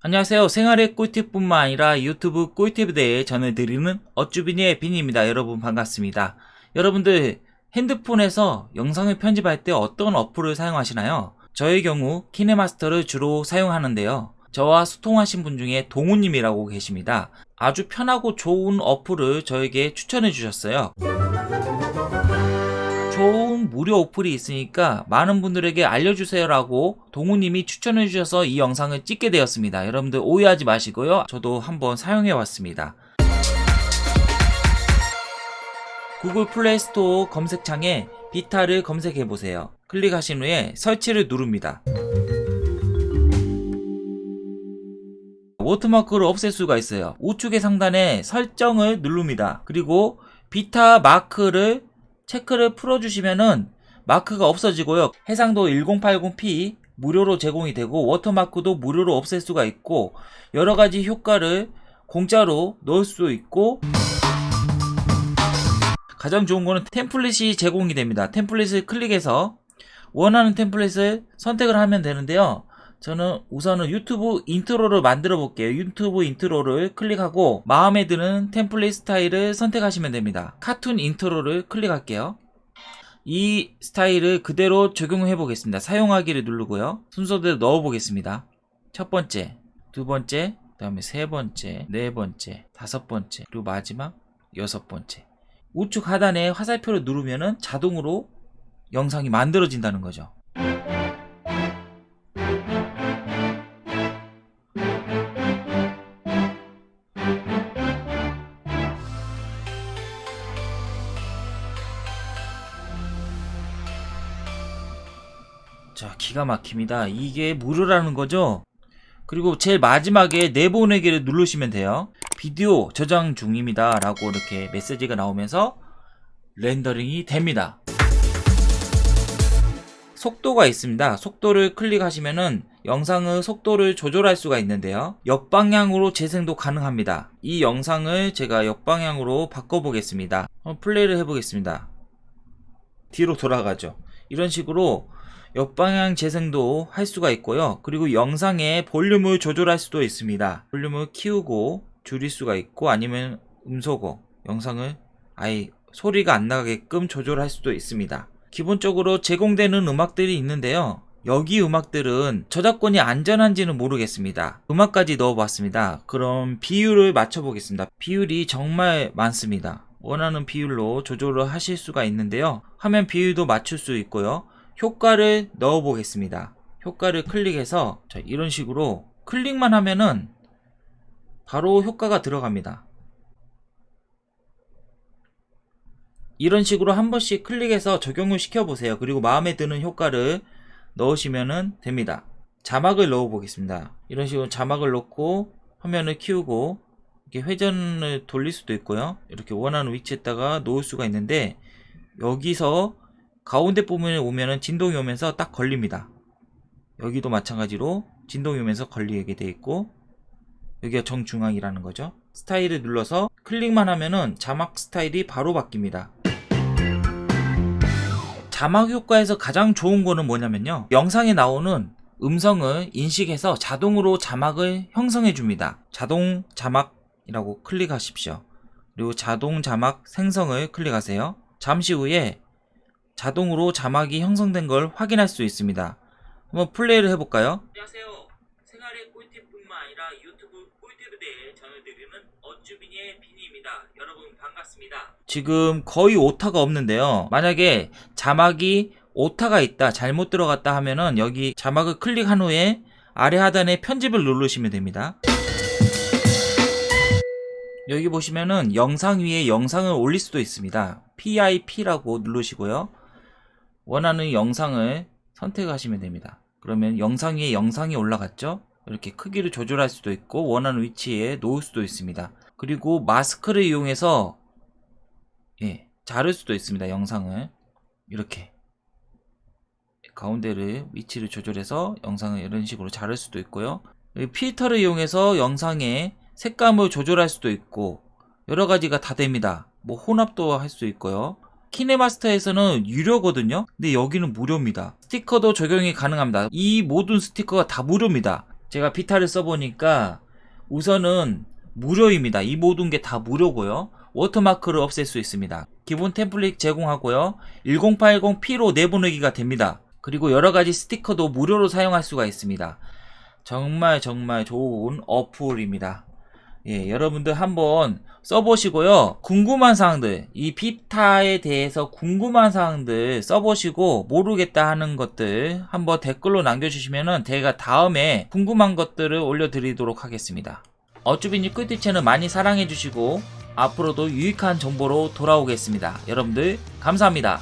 안녕하세요. 생활의 꿀팁뿐만 아니라 유튜브 꿀팁에 대해 전해드리는 어쭈비니의 빈입니다. 여러분 반갑습니다. 여러분들 핸드폰에서 영상을 편집할 때 어떤 어플을 사용하시나요? 저의 경우 키네마스터를 주로 사용하는데요. 저와 소통하신 분 중에 동우님이라고 계십니다. 아주 편하고 좋은 어플을 저에게 추천해 주셨어요. 좋은 무료 어플이 있으니까 많은 분들에게 알려주세요 라고 동우님이 추천해 주셔서 이 영상을 찍게 되었습니다. 여러분들 오해하지 마시고요. 저도 한번 사용해 왔습니다. 구글 플레이 스토어 검색창에 비타를 검색해 보세요. 클릭하신 후에 설치를 누릅니다. watermark를 없앨 수가 있어요. 우측의 상단에 설정을 누릅니다. 그리고 비타 마크를 체크를 풀어주시면은 마크가 없어지고요. 해상도 1080p 무료로 제공이 되고 watermark도 무료로 없앨 수가 있고 여러가지 효과를 공짜로 넣을 수 있고 가장 좋은 거는 template이 제공이 됩니다. template을 클릭해서 원하는 template을 선택을 하면 되는데요. 저는 우선은 유튜브 intro를 만들어 볼게요. 유튜브 intro를 클릭하고 마음에 드는 template 스타일을 선택하시면 됩니다. cartoon intro를 클릭할게요. 이 스타일을 그대로 적용해 보겠습니다. 사용하기를 누르고요. 순서대로 넣어 보겠습니다. 첫 번째, 두 번째, 그 다음에 세 번째, 네 번째, 다섯 번째, 그리고 마지막 여섯 번째. 우측 하단에 화살표를 누르면 자동으로 영상이 만들어진다는 거죠. 자 기가 막힙니다. 이게 무료라는 거죠? 그리고 제일 마지막에 내보내기를 누르시면 돼요. 비디오 저장 중입니다. 라고 이렇게 메시지가 나오면서 렌더링이 됩니다. 속도가 있습니다. 속도를 클릭하시면은 영상의 속도를 조절할 수가 있는데요. 역방향으로 재생도 가능합니다. 이 영상을 제가 역방향으로 바꿔보겠습니다. 플레이를 해보겠습니다. 뒤로 돌아가죠. 이런 식으로 역방향 재생도 할 수가 있고요. 그리고 영상의 볼륨을 조절할 수도 있습니다. 볼륨을 키우고 줄일 수가 있고 아니면 음소거 영상을 아예 소리가 안 나게끔 조절할 수도 있습니다. 기본적으로 제공되는 음악들이 있는데요. 여기 음악들은 저작권이 안전한지는 모르겠습니다. 음악까지 넣어봤습니다. 그럼 비율을 맞춰보겠습니다. 비율이 정말 많습니다. 원하는 비율로 조절을 하실 수가 있는데요. 화면 비율도 맞출 수 있고요. 효과를 넣어 보겠습니다. 효과를 클릭해서 자, 이런 식으로 클릭만 하면은 바로 효과가 들어갑니다. 이런 식으로 한 번씩 클릭해서 적용을 시켜 보세요. 그리고 마음에 드는 효과를 넣으시면 됩니다. 자막을 넣어 보겠습니다. 이런 식으로 자막을 넣고 화면을 키우고 이렇게 회전을 돌릴 수도 있고요. 이렇게 원하는 위치에다가 놓을 수가 있는데 여기서 가운데 부분에 오면은 진동이 오면서 딱 걸립니다. 여기도 마찬가지로 진동이 오면서 걸리게 돼 있고 여기가 정중앙이라는 거죠. 스타일을 눌러서 클릭만 하면은 자막 스타일이 바로 바뀝니다. 자막 효과에서 가장 좋은 거는 뭐냐면요. 영상에 나오는 음성을 인식해서 자동으로 자막을 형성해 줍니다. 자동 자막이라고 클릭하십시오. 그리고 자동 자막 생성을 클릭하세요. 잠시 후에 자동으로 자막이 형성된 걸 확인할 수 있습니다. 한번 플레이를 해볼까요? 안녕하세요. 생활의 꿀팁뿐만 아니라 유튜브 꿀팁에 대해 전해드리는 어쭈비니의 비니입니다. 여러분 반갑습니다. 지금 거의 오타가 없는데요. 만약에 자막이 오타가 있다, 잘못 들어갔다 하면은 여기 자막을 클릭한 후에 아래 하단에 편집을 누르시면 됩니다. 여기 보시면은 영상 위에 영상을 올릴 수도 있습니다. PIP라고 누르시고요. 원하는 영상을 선택하시면 됩니다. 그러면 영상 위에 영상이 올라갔죠? 이렇게 크기를 조절할 수도 있고 원하는 위치에 놓을 수도 있습니다. 그리고 마스크를 이용해서 예, 자를 수도 있습니다. 영상을 이렇게 가운데를 위치를 조절해서 영상을 이런 식으로 자를 수도 있고요. 필터를 이용해서 영상의 색감을 조절할 수도 있고 여러 가지가 다 됩니다. 뭐 혼합도 할 수 있고요. 키네마스터에서는 유료거든요 근데 여기는 무료입니다 스티커도 적용이 가능합니다 이 모든 스티커가 다 무료입니다 제가 비타를 써보니까 우선은 무료입니다. 이 모든 게 다 무료고요. watermark를 없앨 수 있습니다. 기본 template 제공하고요. 1080p로 내보내기가 됩니다. 그리고 여러가지 스티커도 무료로 사용할 수가 있습니다. 정말 정말 좋은 어플입니다. 예, 여러분들 한번 써보시고요. 궁금한 사항들, 이 비타에 대해서 궁금한 사항들 써보시고 모르겠다 하는 것들 한번 댓글로 남겨주시면은 제가 다음에 궁금한 것들을 올려드리도록 하겠습니다. 어쭈비님 꿀팁 채널 많이 사랑해주시고 앞으로도 유익한 정보로 돌아오겠습니다. 여러분들 감사합니다.